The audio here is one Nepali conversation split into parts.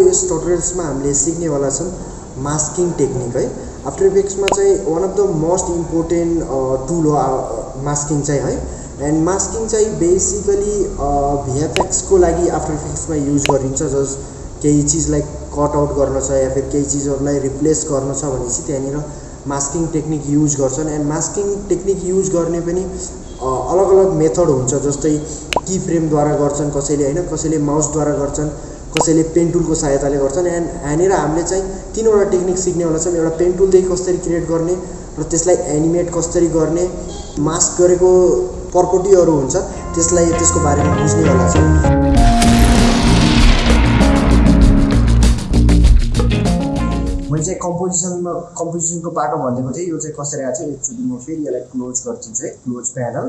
यस ट्युटोरियल्समा हामीले सिक्नेवाला छौँ मास्किङ टेक्निक है। आफ्टर इफेक्ट्समा चाहिँ one of the most important tool हो मास्किङ चाहिँ है। एन्ड मास्किङ चाहिँ बेसिकली भिएफएक्सको लागि आफ्टर इफेक्ट्समा युज गरिन्छ जस केही चिजलाई कट आउट गर्न छ या फिर केही चिजहरूलाई रिप्लेस गर्न छ भनेपछि त्यहाँनिर मास्किङ टेक्निक युज गर्छन्। एन्ड मास्किङ टेक्निक युज गर्ने पनि अलग अलग मेथड हुन्छ जस्तै की फ्रेमद्वारा गर्छन् कसैले होइन कसैले माउसद्वारा गर्छन्। कसैले पेन टुलको सहायताले गर्छन् एन्ड यहाँनिर हामीले चाहिँ तिनवटा टेक्निक सिक्नेवाला छौँ। एउटा पेन टुलदेखि कसरी क्रिएट गर्ने र त्यसलाई एनिमेट कसरी गर्ने मास्क गरेको पर्पोटीहरू हुन्छ त्यसलाई त्यसको बारेमा बुझ्नेवाला छौँ। मैले चाहिँ कम्पोजिसनमा कम्पोजिसनको पाटो भनिदिएको थिएँ। यो चाहिँ कसरी आएको छ एकचोटि म फेरि यसलाई क्लोज गरिदिन्छु है क्लोज प्यानल।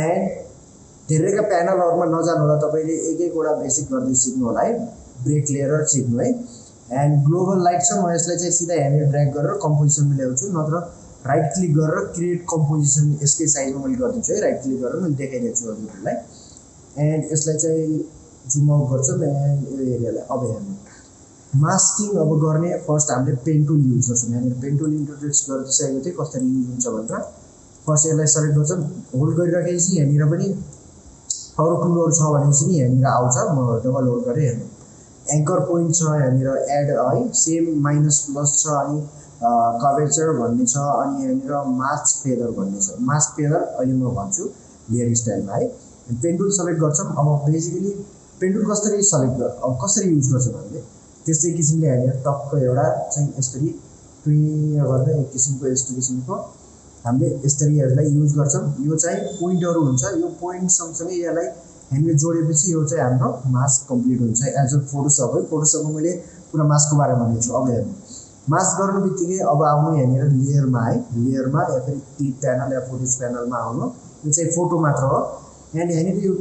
एन्ड धेरैका प्यानलहरूमा नजानु होला तपाईँले एक एकवटा बेसिक गर्दै सिक्नु होला है ब्रेक लेयर सिक्नु है। एन्ड ग्लोबल लाइट छ म यसलाई चाहिँ सिधा यहाँनिर ड्र्याग गरेर कम्पोजिसनमा ल्याउँछु नत्र राइट क्लिक गरेर क्रिएट कम्पोजिसन यसकै साइजमा मैले गरिदिन्छु है। राइट क्लिक गरेर मैले देखाइदिन्छु हजुरहरूलाई। एन्ड यसलाई चाहिँ जुम आउट गर्छौँ एन्ड यो एरियालाई अब हेर्नु मास्किङ अब गर्ने फर्स्ट हामीले पेन टुल युज गर्छौँ। यहाँनिर पेन इन्ट्रोड्युस गरिदिइसकेको थिएँ कसरी युज हुन्छ भनेर। फर्स्ट यसलाई सेलेक्ट गर्छौँ होल्ड गरिराखेपछि यहाँनिर पनि अरू टुलहरू छ भनेपछि नि यहाँनिर आउँछ। म डबल होल्ड गरेँ हेर्नु। एङ्कर पोइन्ट छ यहाँनिर एड है। सेम माइनस प्लस छ अनि कभरेचर भन्ने छ अनि यहाँनिर मास्क फेदर भन्ने छ। मास्क फेदर अहिले म भन्छु लेयर स्टाइलमा है। पेन्टुल सेलेक्ट गर्छौँ। अब बेसिकली पेन्टुल कसरी सेलेक्ट गर अब कसरी युज गर्छ भने त्यस्तै किसिमले यहाँनिर टक्क एउटा चाहिँ यसरी टुइ गरेर एक किसिमको यस्तो किसिमको हामीले यसलाई युज गर्छौँ। यो चाहिँ पोइन्टहरू हुन्छ। यो पोइन्ट सँगसँगै यसलाई हामीले जोडेपछि यो चाहिँ हाम्रो मास्क कम्प्लिट हुन्छ। एज अ फोटोसप है। फोटोसपमा मैले पुरा मास्कको बारेमा भनेको छु। अब हेर्नु। मास्क गर्नु बित्तिकै अब आउनु यहाँनिर लेयरमा है। लेयरमा या फेरि क्लिप प्यानल या फोटोज प्यानलमा आउनु। यो चाहिँ फोटो मात्र हो। एन्ड यहाँनिर यो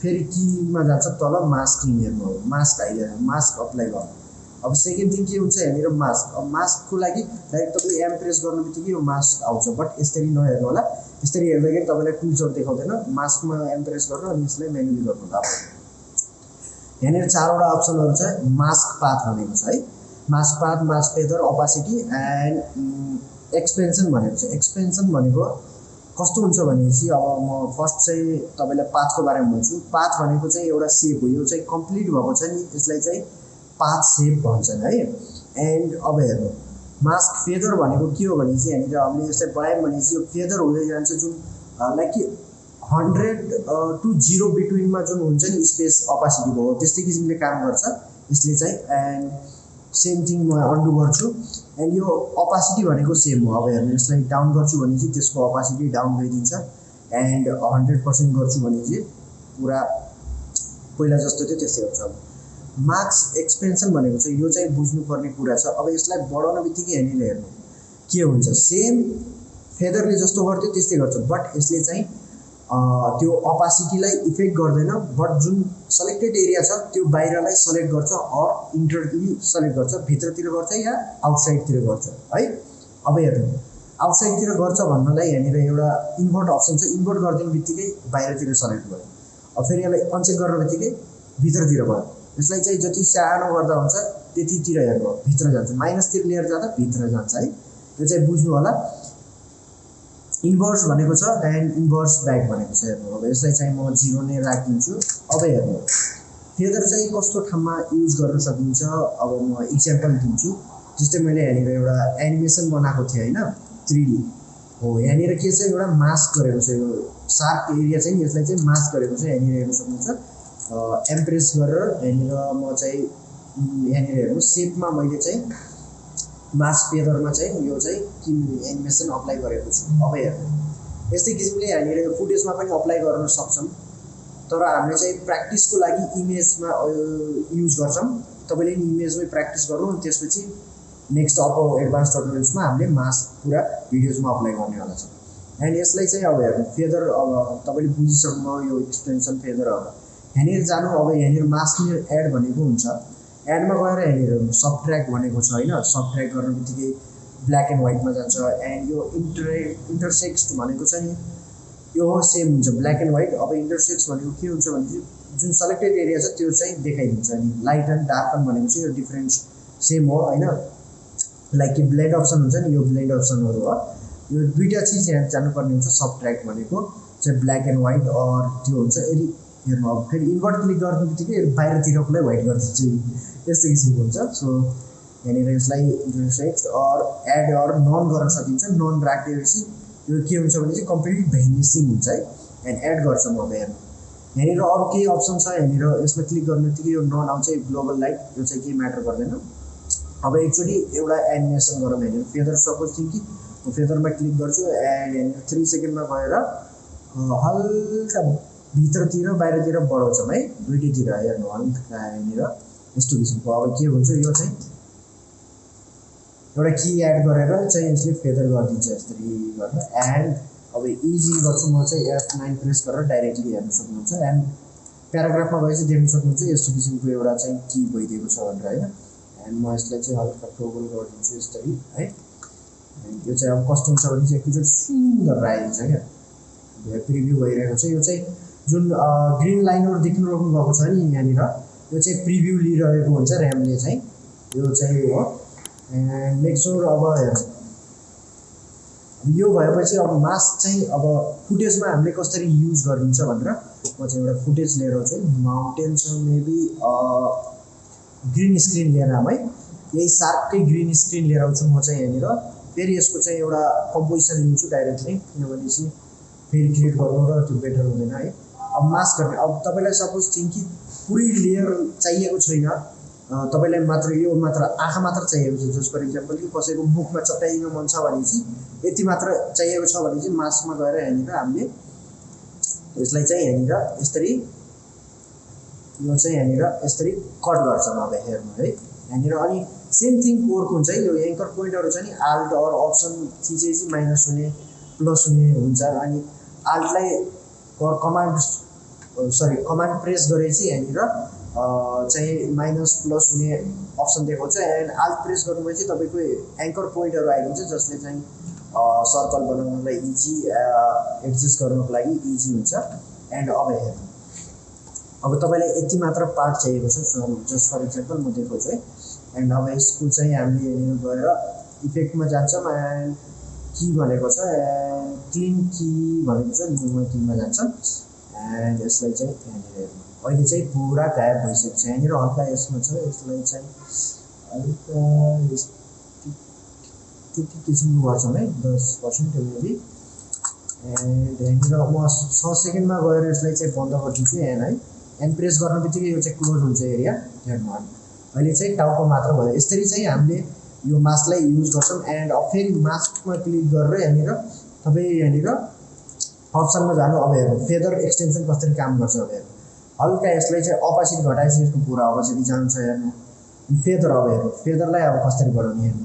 फेरि किमा जान्छ तल मास्किङ हेर्नु हो। मास्क हाइलाइट मास्क अप्लाई गर्नु। अब सेकेन्ड थिङ के हुन्छ यहाँनिर मास्क अब मास्कको लागि डाइरेक्ट तपाईँले एम प्रेस गर्नु बित्तिकै यो मास्क आउँछ। बट यसरी नहेर्नु होला। यसरी हेर्दाखेरि तपाईँलाई टुल्सहरू देखाउँदैन। मास्कमा एम प्रेस गर्नु अनि यसलाई मेन्युली गर्नु होला। यहाँनिर चारवटा अप्सनहरू छ। मास्क पाथ भनेको छ है। Mask path mask feather opacity and expansion भनेको छ। एक्सपेन्सन भनेको कस्तो हुन्छ भनेपछि अब म फर्स्ट चाहिँ तपाईँलाई पाथको बारेमा भन्छु। पाथ भनेको चाहिँ एउटा सेप हो। यो चाहिँ कम्प्लिट भएको छ नि। यसलाई चाहिँ पाथ सेप भन्छन् है। एन्ड अब हेर्नु मास्क फेदर भनेको के हो भने चाहिँ यहाँनिर हामीले यसलाई बढायौँ भनेपछि यो फेदर हुँदै जान्छ जुन लाइक कि हन्ड्रेड टु जिरो बिट्विनमा जुन हुन्छ नि स्पेस अपासिटी भयो त्यस्तै किसिमले काम गर्छ यसले चाहिँ। एन्ड सेम थिङ म अन्डु गर्छु। एन्ड यो अपासिटी भनेको सेम हो। अब हेर्नु यसलाई डाउन गर्छु भने चाहिँ त्यसको अपासिटी डाउन भइदिन्छ। एन्ड हन्ड्रेड पर्सेन्ट गर्छु भने चाहिँ पुरा पहिला जस्तो थियो त्यस्तै हुन्छ अब। मार्क्स एक्सपेन्सन भनेको चाहिँ यो चाहिँ बुझ्नुपर्ने कुरा छ। अब यसलाई बढाउन बित्तिकै यहाँनिर हेर्नु के हुन्छ? सेम फेदरले जस्तो गर्थ्यो त्यस्तै गर्छ। बट यसले चाहिँ त्यो अपासिटीलाई इफेक्ट गर्दैन। बट जुन सेलेक्टेड एरिया छ त्यो बाहिरलाई सेलेक्ट गर्छ अर इन्टरली सेलेक्ट गर्छ भित्रतिर गर्छ या आउटसाइडतिर गर्छ है? अब हेर्नु आउटसाइडतिर गर्छ भन्नलाई यहाँनिर एउटा इन्भर्ट अप्सन छ। इन्भर्ट गरिदिने बित्तिकै बाहिरतिर सेलेक्ट भयो। अब फेरि यसलाई अनचेक गर्ने बित्तिकै भित्रतिर भयो। यसलाई चाहिँ जति सानो गर्दा हुन्छ त्यतितिर हेर्नु भित्र जान्छ। माइनसतिर लिएर जाँदा भित्र जान्छ है। त्यो चाहिँ बुझ्नु होला। इन्भर्स भनेको छ एन्ड इन्भर्स ब्याक भनेको छ हेर्नु अब यसलाई चाहिँ म जिरो नै राखिदिन्छु। अब हेर्नु फेदर चाहिँ कस्तो ठाउँमा युज गर्न सकिन्छ? अब म इक्जाम्पल दिन्छु। जस्तै मैले यहाँनिर एउटा एनिमेसन बनाएको थिएँ होइन? थ्री हो यहाँनिर के छ? एउटा मास्क गरेको छ। यो सार्प एरिया चाहिँ यसलाई चाहिँ मास्क गरेको छ। यहाँनिर हेर्नु सक्नुहुन्छ। एम्प्रेस गरेर यहाँनिर म चाहिँ यहाँनिर हेर्नु सेपमा मैले चाहिँ मास पेपरमा चाहिँ यो चाहिँ कि एनिमेसन अप्लाई गरेको छु। अब हेर्नु। यस्तै किसिमले यहाँनिर यो फुटेजमा पनि अप्लाई गर्न सक्छौँ। तर हामीले चाहिँ प्र्याक्टिसको लागि इमेजमा युज गर्छौँ। तपाईँले इमेजमै प्र्याक्टिस गर्नु अनि त्यसपछि नेक्स्ट अब एडभान्स टर्टोरियल्समा हामीले मास पुरा भिडियोजमा अप्लाई गर्नेवाला छ एन्ड यसलाई चाहिँ अब हेर्नु फेदर अब तपाईँले बुझिसक्नु यो एक्सटेन्सन फेदर अब। यहाँनिर जानु अब यहाँनिर मास्किङ एड भनेको हुन्छ। एडमा गएर यहाँनिर सब ट्र्याक भनेको छ होइन। सब ट्र्याक गर्ने बित्तिकै ब्ल्याक एन्ड व्हाइटमा जान्छ एन्ड यो इन्टर इन्टरसेक्स भनेको चाहिँ यो सेम हुन्छ ब्ल्याक एन्ड व्हाइट अब इन्टरसेक्स भनेको के हुन्छ भने जुन सेलेक्टेड एरिया छ त्यो चाहिँ देखाइदिन्छ अनि लाइट एन्ड डार्क भनेको चाहिँ यो डिफ्रेन्स सेम हो होइन। लाइक कि ब्लेन्ड अप्सन हुन्छ नि यो ब्लेन्ड अप्सनहरू हो। यो दुइटा चिज यहाँ जानुपर्ने हुन्छ सब ट्र्याक भनेको। चाहिँ ब्ल्याक एन्ड व्हाइट अर त्यो हुन्छ यदि हेर्नु अब फेरि इन्भर्ट क्लिक गर्ने बित्तिकै बाहिरतिरकोलाई व्हाइट गरिदिन्छ यस्तो किसिमको हुन्छ। सो यहाँनिर यसलाई intersect or add or none गर्न सकिन्छ नन राखिदिएपछि यो के हुन्छ भने चाहिँ कम्प्लिटली भेनिसिङ हुन्छ है एन्ड एड गर्छ म हेर्नु यहाँनिर अरू केही अप्सन छ यहाँनिर यसमा क्लिक गर्ने बित्तिकै यो नन आउँछ ग्लोबल लाइट यो चाहिँ केही म्याटर गर्दैन। अब एकचोटि एउटा एनिमेसन गरौँ यहाँनिर। फेदर सपोज थियौँ कि म फेदरमा क्लिक गर्छु एन्ड यहाँनिर थ्री सेकेन्डमा गएर हल्का भित्रतिर बाहिरतिर बढाउँछौँ है। दुइटैतिर हेर्नु हल्का यहाँनिर यस्तो किसिमको अब के हुन्छ यो चाहिँ? एउटा की एड गरेर चाहिँ यसले फेदर गरिदिन्छ यसरी गरेर एन्ड अब इजी गर्छु म चाहिँ एफ नाइन प्रेस गरेर डाइरेक्टली हेर्न सक्नुहुन्छ। एन्ड प्याराग्राफमा चाहिँ देख्न सक्नुहुन्छ यस्तो किसिमको एउटा चाहिँ की भइदिएको छ भनेर होइन? एन्ड म यसलाई चाहिँ हल्का टोगल गरिदिन्छु यसरी है? यो चाहिँ अब कस्तो हुन्छ भने चाहिँ एकचोटि सुन्दर आइदिन्छ क्या? प्रिभ्यू भइरहेको छ। यो चाहिँ जुन ग्रिन लाइनहरू देख्नु रोक्नु भएको छ नि यहाँनिर यो चाहिँ प्रिभ्यू लिइरहेको हुन्छ ऱ्यामले चाहिँ। यो चाहिँ हो। एन्ड मेक सोर अब यो भएपछि अब मास्क चाहिँ अब फुटेजमा हामीले कसरी युज गरिदिन्छ भनेर म चाहिँ एउटा फुटेज लिएर आउँछु। माउन्टेन छ मेबी ग्रिन स्क्रिन लिएर आऊँ है। यही सार्पकै ग्रिन स्क्रिन लिएर आउँछु म चाहिँ यहाँनिर। फेरि यसको चाहिँ एउटा कम्पोजिसन लिन्छु डाइरेक्टली किनभने चाहिँ फेरि क्रिएट गर्नु र त्यो बेटर हुँदैन है। अब मास्क गर्ने। अब तपाईँलाई सपोज थिङ्क कि पुरै लेयर चाहिएको छैन। तपाईँलाई मात्र यो मात्र आँखा मात्र चाहिएको छ। जस्ट फर इक्जाम्पल कि कसैको मुखमा चट्याइदिनु मन छ भने चाहिँ यति मात्र चाहिएको छ भने चाहिँ मास्कमा गएर यहाँनिर हामीले यसलाई चाहिँ यहाँनिर यसरी यो चाहिँ यहाँनिर यसरी कट गर्छौँ अब हेर्नु है। यहाँनिर अनि सेम थिङ कोरको हुन्छ है। यो एङ्कर पोइन्टहरू छ नि आल्ट अर अप्सन थिचेपछि माइनस हुने प्लस हुने हुन्छ। अनि आल्टलाई कमान्ड सरी कमान्ड प्रेस गरेपछि यहाँनिर चाहिँ माइनस प्लस हुने अप्सन देखाउँछ एन्ड आल्ट प्रेस गर्नुभएपछि तपाईँको एङ्कर पोइन्टहरू आइदिन्छ जसले चाहिँ सर्कल बनाउनुलाई इजी एडजस्ट गर्नुको लागि इजी हुन्छ। एन्ड अब हेर्नु अब तपाईँलाई यति मात्र पार्ट चाहिएको छ जस्ट फर इक्जाम्पल म देखाउँछु है। एन्ड अब यसको चाहिँ हामीले यहाँनिर गएर इफेक्टमा जान्छौँ एन्ड की भनेको छ एन्ड क्लिन की भनेको छ न्युमा किमा जान्छ। एन्ड यसलाई चाहिँ यहाँनिर हेर्नु अहिले चाहिँ पुरा गायब भइसकेको छ। यहाँनिर हल्का यसमा छ यसलाई चाहिँ हल्का त्यति किसिमको गर्छौँ है? दस पर्सेन्ट मेबी एन्ड यहाँनिर म छ सेकेन्डमा गएर यसलाई चाहिँ बन्द गरिदिन्छु एन है। एन प्रेस गर्ने बित्तिकै यो चाहिँ क्लोज हुन्छ एरिया हेर्नु अहिले चाहिँ टाउको मात्र भयो। यसरी चाहिँ हामीले यो मास्कलाई युज गर्छौँ। एन्ड फेरि मास्कमा क्लिक गरेर यहाँनिर तपाईँ यहाँनिर अप्सनमा जानु अब हेर्नु फेदर एक्सटेन्सन कसरी काम गर्छ अब हेर्नु। हल्का यसलाई चाहिँ अपोजिट घटाएपछि यसको पुरा अपोजिट जान्छ हेर्नु। फेदर अब हेर्नु फेदरलाई अब कसरी बढाउने हेर्नु।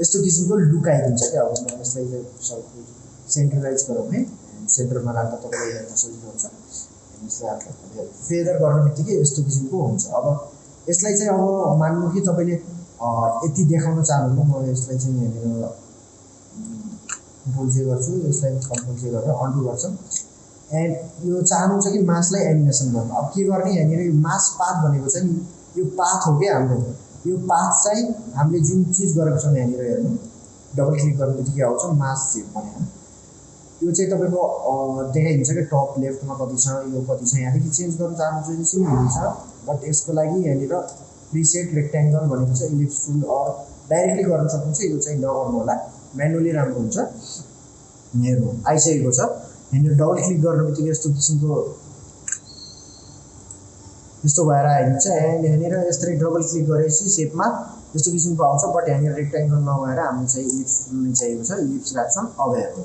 यस्तो किसिमको लुक आइदिन्छ क्या अब यसलाई चाहिँ सेन्ट्रलाइज गरौँ है। सेन्टरमा राख्दा तपाईँलाई हेर्न सजिलो हुन्छ। फेदर गर्ने बित्तिकै यस्तो किसिमको हुन्छ। अब यसलाई चाहिँ अब मान्नु कि तपाईँले यति देखाउन चाहनुहुन्छ म यसलाई चाहिँ यहाँनिर कन्ट्रोल जे गर्छु यसलाई कन्ट्रोल गरेर अन्डु गर्छौँ। एन्ड यो चाहनुहुन्छ कि मासलाई एनिमेसन गर्नु। अब के गर्ने यहाँनिर यो मास पाथ भनेको छ नि यो पाथ हो क्या हाम्रो। यो पाथ चाहिँ हामीले जुन चिज गरेको छौँ यहाँनिर हेर्नु। डबल क्लिक गर्ने बित्तिकै आउँछ मास सेप भने यो चाहिँ तपाईँको देखाइदिन्छ कि टप लेफ्टमा कति छ यो कति छ। यहाँदेखि चेन्ज गर्नु चाहनुहुन्छ भने चाहिँ हुन्छ। बट यसको लागि यहाँनिर प्रिसेट रेक्ट्याङ्गल भनेको चाहिँ इलिप्स टुल अर डाइरेक्टली गर्न सक्नुहुन्छ। यो चाहिँ नगर्नु होला। म्यानुअली राम्रो हुन्छ। हेर्नु आइसकेको छ। यहाँनिर डबल क्लिक गर्ने बित्तिकै यस्तो किसिमको यस्तो भएर आइदिन्छ। एन्ड यहाँनिर यसरी डबल क्लिक गरेपछि सेपमा यस्तो किसिमको आउँछ। बट यहाँनिर रेक्ट्याङ्गल नभएर हामी चाहिँ इलिप्स टुल चाहिएको छ। इलिप्स राख्छौँ अब हेर्नु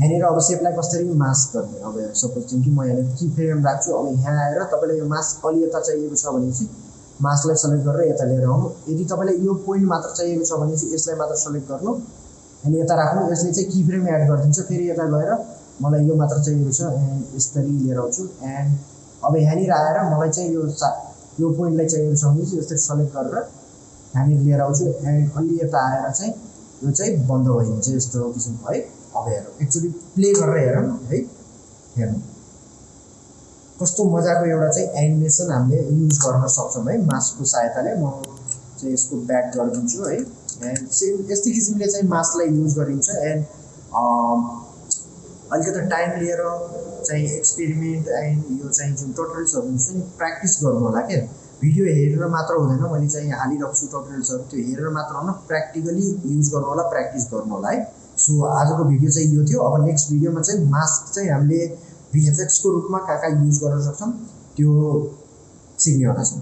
यहाँनिर अब सेपलाई कसरी मास्क गर्ने? अब सपोज थियौँ कि म यहाँनिर की फ्रेम राख्छु। अब यहाँ आएर तपाईँलाई यो मास्क अलि यता चाहिएको छ भने चाहिँ मास्कलाई सेलेक्ट गरेर यता लिएर आउनु। यदि तपाईँलाई यो पोइन्ट मात्र चाहिएको छ भने चाहिँ यसलाई मात्र सेलेक्ट गर्नु। अनि यता राख्नु यसले चाहिँ की फ्रेम एड गरिदिन्छ। फेरि यता गएर मलाई यो मात्र चाहिएको छ एन्ड यसरी लिएर आउँछु। एन्ड अब यहाँनिर आएर मलाई चाहिँ यो सा यो पोइन्टलाई चाहिएको छ भने चाहिँ यसरी सेलेक्ट गरेर यहाँनिर लिएर आउँछु। एन्ड अलि यता आएर चाहिँ यो चाहिँ बन्द भइदिन्छ यस्तो किसिमको है। अब हेरौँ। एकचोटि प्ले गरेर हेरौँ है। हेर्नु कस्तो मजाको एउटा चाहिँ एनिमेसन हामीले युज गर्न सक्छौँ है। मासको सहायताले म चाहिँ यसको ब्याक गरिदिन्छु है। एन्ड सेम यस्तै किसिमले चाहिँ मासलाई युज गरिन्छ। एन्ड अलिकति टाइम लिएर चाहिँ एक्सपेरिमेन्ट एन्ड यो चाहिँ जुन टोटल्सहरू हुन्छ नि प्र्याक्टिस गर्नु होला क्या। भिडियो हेरेर मात्र हुँदैन मैले चाहिँ हालिरहेको छु टोटल्सहरू त्यो हेरेर मात्र होइन प्र्याक्टिकली युज गर्नु होला प्र्याक्टिस गर्नु होला है। सो आजको भिडियो चाहिँ यो थियो। अब नेक्स्ट भिडियोमा चाहिँ मास्क चाहिँ हामीले भिएफएक्सको रूपमा कहाँ कहाँ युज गर्न सक्छौँ त्यो सिक्नेवाला छौँ